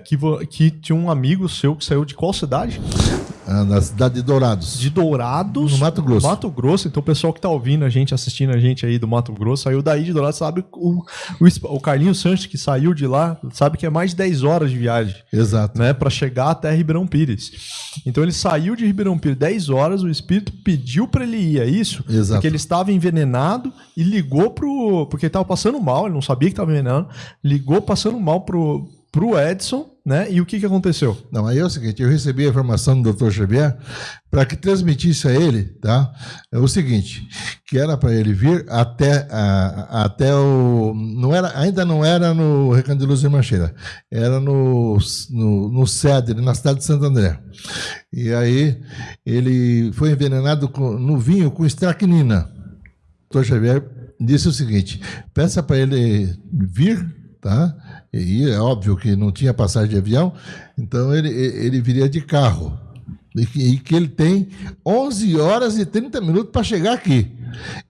que, que tinha um amigo seu que saiu de qual cidade? Ah, na cidade de Dourados. De Dourados? No Mato Grosso. Mato Grosso. Então o pessoal que tá ouvindo a gente, assistindo a gente aí do Mato Grosso, saiu daí de Dourados, sabe o, o, o Carlinhos Sanches que saiu de lá, sabe que é mais de 10 horas de viagem. Exato. Né, para chegar até Ribeirão Pires. Então ele saiu de Ribeirão Pires 10 horas, o espírito pediu para ele ir, é isso? Exato. Porque ele estava envenenado e ligou pro. Porque ele tava passando mal, ele não sabia que estava envenenado, ligou passando mal pro, pro Edson né? E o que, que aconteceu? Não, aí é o seguinte, eu recebi a informação do Dr. Xavier para que transmitisse a ele, tá? É o seguinte, que era para ele vir até, a, até o, não era, ainda não era no Recanto de Luz e Mancheira, era no, no, no na cidade de Santo André. E aí ele foi envenenado com, no vinho com estracnina. O Dr. Xavier disse o seguinte, peça para ele vir, tá? E é óbvio que não tinha passagem de avião, então ele, ele viria de carro. E que, e que ele tem 11 horas e 30 minutos para chegar aqui.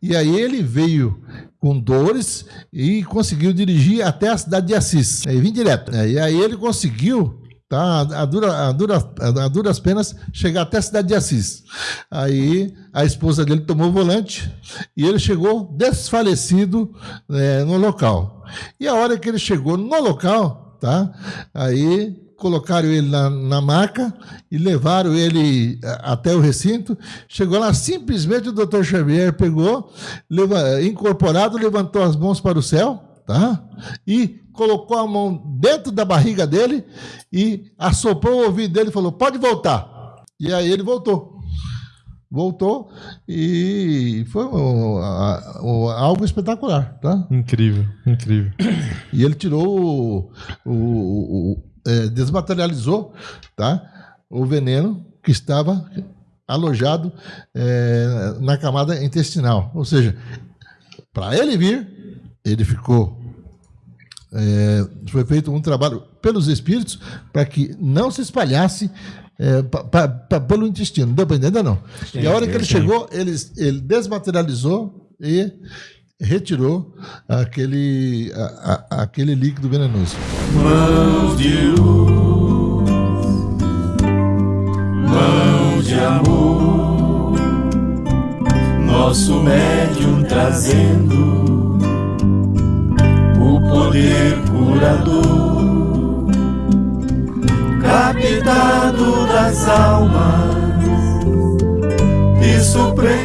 E aí ele veio com dores e conseguiu dirigir até a cidade de Assis. Aí vim direto. E aí ele conseguiu tá? A, dura, a, dura, a duras penas chegar até a cidade de Assis. Aí a esposa dele tomou o volante e ele chegou desfalecido é, no local. E a hora que ele chegou no local, tá? Aí colocaram ele na, na maca e levaram ele até o recinto. Chegou lá, simplesmente o doutor Xavier pegou, leva, incorporado, levantou as mãos para o céu, tá? E colocou a mão dentro da barriga dele e assoprou o ouvido dele e falou: pode voltar. E aí ele voltou. Voltou e foi um, um, algo espetacular, tá? Incrível, incrível. E ele tirou o, o, o é, desmaterializou, tá? O veneno que estava alojado é, na camada intestinal. Ou seja, para ele vir, ele ficou é, foi feito um trabalho pelos espíritos para que não se espalhasse é, pra, pra, pelo intestino. Deu para entender, não? Sim, e a hora que ele sim. chegou, ele, ele desmaterializou e retirou aquele, a, a, aquele líquido venenoso. Mãos de luz, mãos de amor, nosso médium trazendo poder curador, captado das almas e supremo.